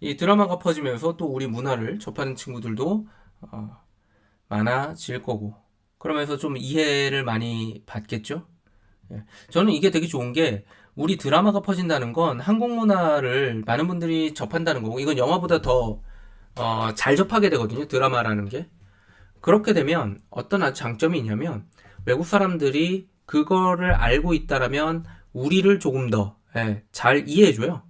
이 드라마가 퍼지면서 또 우리 문화를 접하는 친구들도 어, 많아질 거고 그러면서 좀 이해를 많이 받겠죠. 예. 저는 이게 되게 좋은 게 우리 드라마가 퍼진다는 건 한국 문화를 많은 분들이 접한다는 거고 이건 영화보다 더 어, 잘 접하게 되거든요. 드라마라는 게. 그렇게 되면 어떤 장점이 있냐면 외국 사람들이 그거를 알고 있다라면 우리를 조금 더잘 예, 이해해줘요.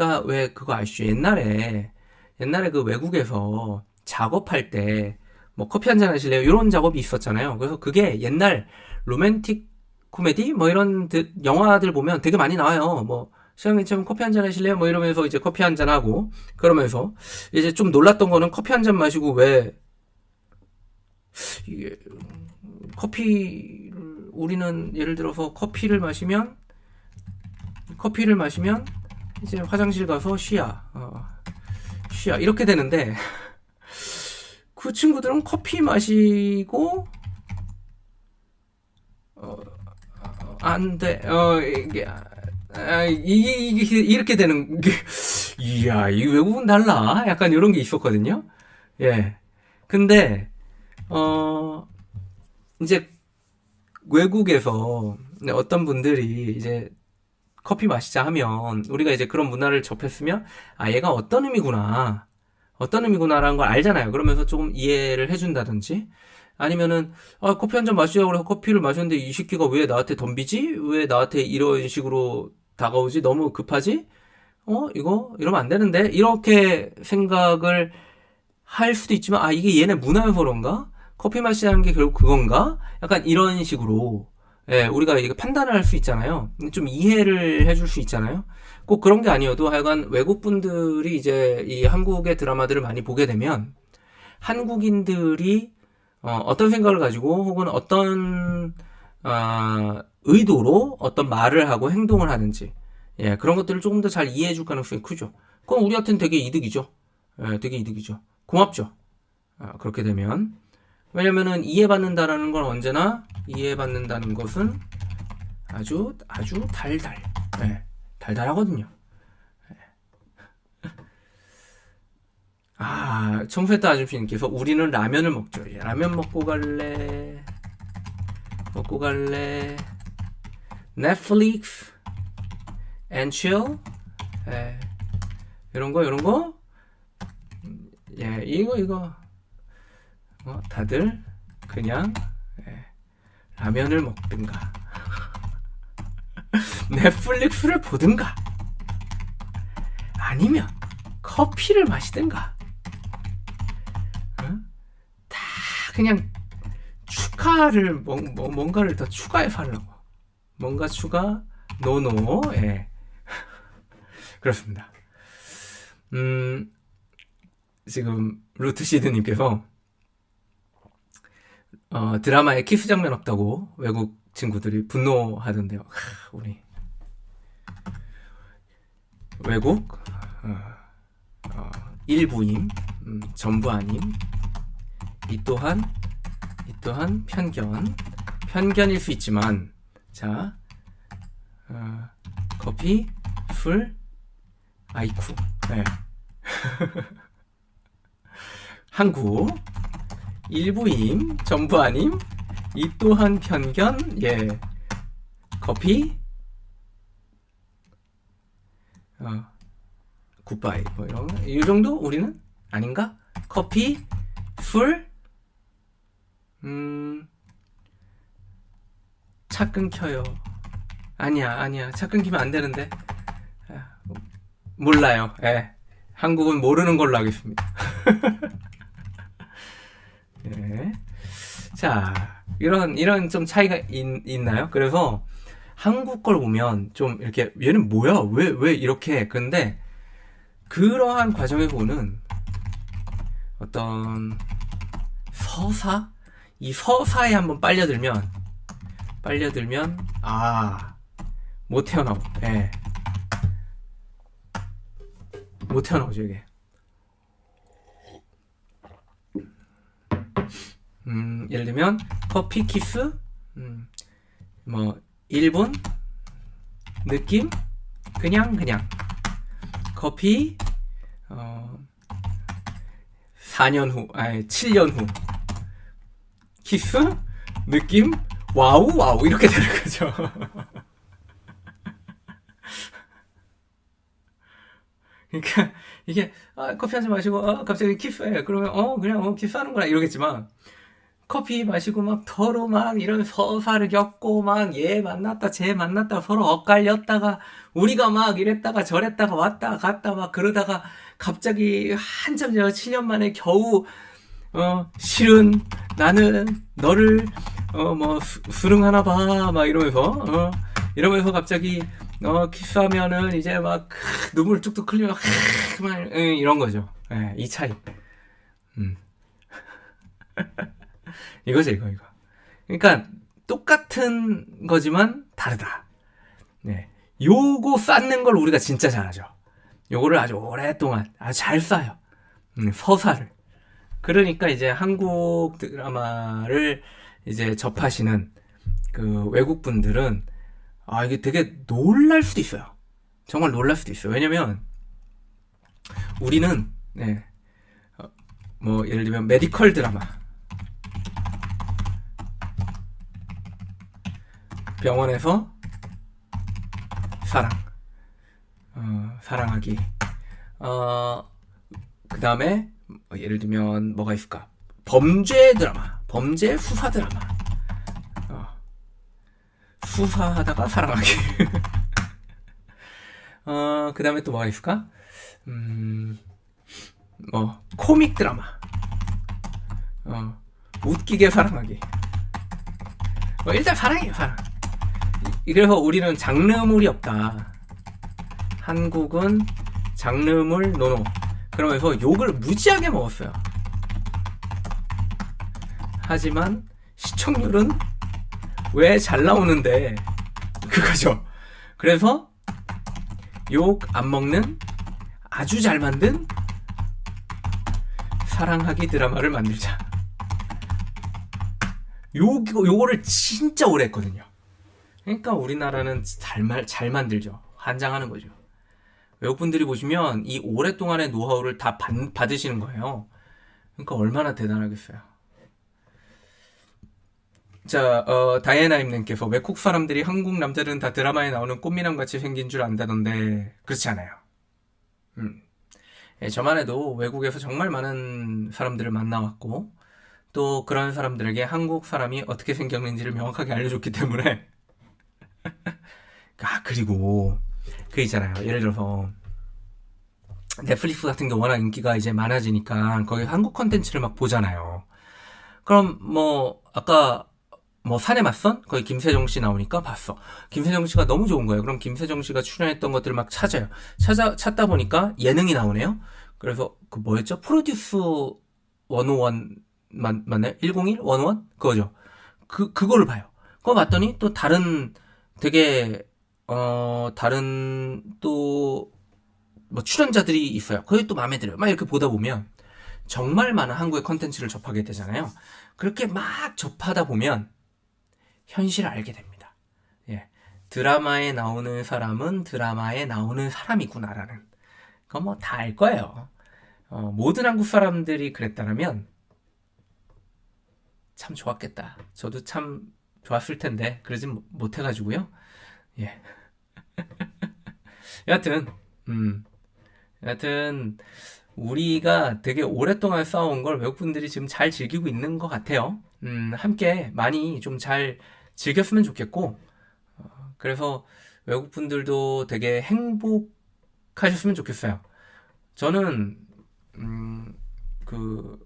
그러니까 왜 그거 아시죠? 옛날에 옛날에 그 외국에서 작업할 때 뭐 커피 한 잔 하실래요? 이런 작업이 있었잖아요. 그래서 그게 옛날 로맨틱 코미디 뭐 이런 영화들 보면 되게 많이 나와요. 뭐 시장님처럼 커피 한 잔 하실래요? 뭐 이러면서 이제 커피 한 잔 하고 그러면서 이제 좀 놀랐던 거는 커피 한 잔 마시고 왜 이게 커피를 우리는 예를 들어서 커피를 마시면 커피를 마시면 이제 화장실 가서 쉬야 어, 쉬야 이렇게 되는데 그 친구들은 커피 마시고 어, 안 돼. 어, 이게, 아, 이게, 이게, 이렇게 되는, 게, 이야, 이 외국은 달라. 약간 이런 게 있었거든요. 예. 근데, 어, 이제, 외국에서 어떤 분들이 이제 커피 마시자 하면 우리가 이제 그런 문화를 접했으면 아 얘가 어떤 의미구나. 어떤 의미구나라는 걸 알잖아요. 그러면서 조금 이해를 해준다든지. 아니면은 아 커피 한 잔 마시자고 해서 커피를 마셨는데 이 새끼가 왜 나한테 덤비지? 왜 나한테 이런 식으로 다가오지? 너무 급하지? 어 이거 이러면 안 되는데? 이렇게 생각을 할 수도 있지만 아 이게 얘네 문화여서 그런가? 커피 마시자는 게 결국 그건가? 약간 이런 식으로 예, 우리가 이게 판단을 할 수 있잖아요. 좀 이해를 해줄 수 있잖아요. 꼭 그런 게 아니어도 하여간 외국 분들이 이제 이 한국의 드라마들을 많이 보게 되면 한국인들이 어, 떤 생각을 가지고 혹은 어떤 어, 의도로 어떤 말을 하고 행동을 하는지 예, 그런 것들을 조금 더 잘 이해해 줄 가능성이 크죠. 그건 우리한테는 되게 이득이죠. 예, 되게 이득이죠. 고맙죠. 아, 그렇게 되면 왜냐면은 이해받는다라는 건 언제나 이해받는다는 것은 아주 아주 달달. 네, 달달하거든요. 네. 아 청소했다 아줌씨님께서 우리는 라면을 먹죠. 예, 라면 먹고 갈래? 먹고 갈래? 넷플릭스 chill? 예, 이런 거 이런 거? 예, 이거 이거 어, 다들 그냥 예, 라면을 먹든가. 넷플릭스를 보든가. 아니면 커피를 마시든가. 어? 다 그냥 추가를 뭐, 뭐, 뭔가를 더 추가해서 하려고. 뭔가 추가 no no 예. 그렇습니다. 음 지금 루트 시드님께서 어, 드라마에 키스 장면 없다고 외국 친구들이 분노하던데요. 하, 우리 외국 어, 어, 일부임, 음, 전부 아님. 이 또한 이 또한 편견, 편견일 수 있지만 자 어, 커피, 술, 아이쿠. 네. 한국 일부임, 전부 아님, 이 또한 편견, 예. 커피, 어, 굿바이, 뭐 이런, 이 정도? 우리는? 아닌가? 커피, 술, 음, 차 끊겨요. 아니야, 아니야. 차 끊기면 안 되는데. 아, 몰라요. 예. 한국은 모르는 걸로 하겠습니다. 네. 자, 이런, 이런 좀 차이가 있, 있나요? 그래서 한국 걸 보면 좀 이렇게, 얘는 뭐야? 왜, 왜 이렇게? 근데 그러한 과정에 보는 어떤 서사? 이 서사에 한번 빨려들면, 빨려들면, 아, 못 태어나고, 예. 못 태어나오죠, 이게. 음, 예를 들면 커피 키스 음, 뭐 1분 느낌? 그냥 그냥. 커피 어, 4년 후, 아니 7년 후. 키스? 느낌? wow wow. 이렇게 되는 거죠. 그러니까 이게 아, 커피 한 잔 마시고 어, 갑자기 키스해. 그러면 어 그냥 어, 키스하는구나. 이러겠지만 커피 마시고 막 서로 막 이런 서사를 겪고 막 얘 만났다 쟤 만났다 서로 엇갈렸다가 우리가 막 이랬다가 저랬다가 왔다 갔다 막 그러다가 갑자기 한참 전 7년 만에 겨우 어 실은 나는 너를 어뭐 수능하나 봐 막 이러면서 어 이러면서 갑자기 어 키스하면은 이제 막 눈물 뚝뚝 흘리면 그만 이런 거죠. 예, 이 차이. 음. 이거죠, 이거, 이거. 그러니까 똑같은 거지만 다르다. 네. 요거 쌓는 걸 우리가 진짜 잘하죠. 요거를 아주 오랫동안 아주 잘 쌓아요. 음, 서사를. 그러니까 이제 한국 드라마를 이제 접하시는 그 외국 분들은 아 이게 되게 놀랄 수도 있어요. 정말 놀랄 수도 있어요. 왜냐면 우리는 네. 어, 뭐 예를 들면 메디컬 드라마 병원에서 사랑. 어, 사랑하기. 어, 그 다음에 뭐 예를 들면 뭐가 있을까? 범죄 드라마. 범죄 수사 드라마. 어, 수사하다가 사랑하기. 어, 그 다음에 또 뭐가 있을까? 음, 뭐 코믹 드라마. 어, 웃기게 사랑하기. 뭐 일단 사랑이에요 사랑 그래서 우리는 장르물이 없다. 한국은 장르물 노노. 그러면서 욕을 무지하게 먹었어요. 하지만 시청률은 왜 잘 나오는데? 그거죠. 그래서 욕 안 먹는 아주 잘 만든 사랑하기 드라마를 만들자. 요, 요거를 진짜 오래 했거든요. 그러니까 우리나라는 잘, 말, 잘 만들죠. 환장하는 거죠. 외국분들이 보시면 이 오랫동안의 노하우를 다 받, 받으시는 거예요. 그러니까 얼마나 대단하겠어요. 자, 어, 다이애나님께서 외국 사람들이 한국 남자들은 다 드라마에 나오는 꽃미남 같이 생긴 줄 안다던데 그렇지 않아요. 음. 예, 저만 해도 외국에서 정말 많은 사람들을 만나왔고 또 그런 사람들에게 한국 사람이 어떻게 생겼는지를 명확하게 알려줬기 때문에 아 그리고 그 있잖아요 예를 들어서 넷플릭스 같은 게 워낙 인기가 이제 많아지니까 거기 한국 컨텐츠를 막 보잖아요 그럼 뭐 아까 뭐 산에 맞선 거기 김세정 씨 나오니까 봤어 김세정 씨가 너무 좋은 거예요 그럼 김세정 씨가 출연했던 것들을 막 찾아요 찾아 찾다 보니까 예능이 나오네요 그래서 그 뭐였죠 프로듀스 101 맞, 맞나요? 101? 101? 그거죠. 그, 그거를 봐요. 그거 봤더니 또 다른 되게, 어, 다른 또, 뭐 출연자들이 있어요. 그게 또 마음에 들어요. 막 이렇게 보다 보면 정말 많은 한국의 컨텐츠를 접하게 되잖아요. 그렇게 막 접하다 보면 현실을 알게 됩니다. 예. 드라마에 나오는 사람은 드라마에 나오는 사람이구나라는. 그건 뭐 다 알 거예요. 어, 모든 한국 사람들이 그랬다면 참 좋았겠다. 저도 참 좋았을 텐데 그러진 못해가지고요. 예. 여하튼 음, 여하튼 우리가 되게 오랫동안 싸운 걸 외국분들이 지금 잘 즐기고 있는 것 같아요. 음, 함께 많이 좀 잘 즐겼으면 좋겠고, 어, 그래서 외국분들도 되게 행복하셨으면 좋겠어요. 저는, 음, 그,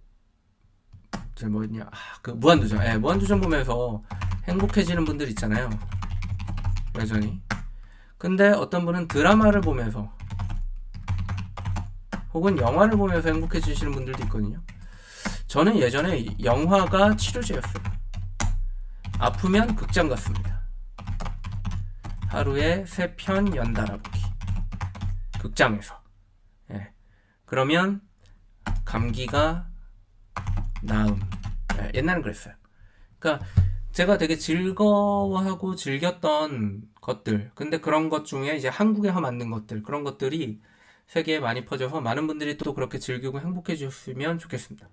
저 뭐였냐? 아, 그 무한도전. 예 무한도전 보면서 행복해지는 분들 있잖아요. 여전히 근데 어떤 분은 드라마를 보면서 혹은 영화를 보면서 행복해지시는 분들도 있거든요 저는 예전에 영화가 치료제였어요 아프면 극장 갔습니다 하루에 세 편 연달아 보기 극장에서 예. 그러면 감기가 나음. 네, 옛날엔 그랬어요. 그러니까 제가 되게 즐거워하고 즐겼던 것들, 근데 그런 것 중에 이제 한국에서 만든 것들, 그런 것들이 세계에 많이 퍼져서 많은 분들이 또 그렇게 즐기고 행복해 주셨으면 좋겠습니다.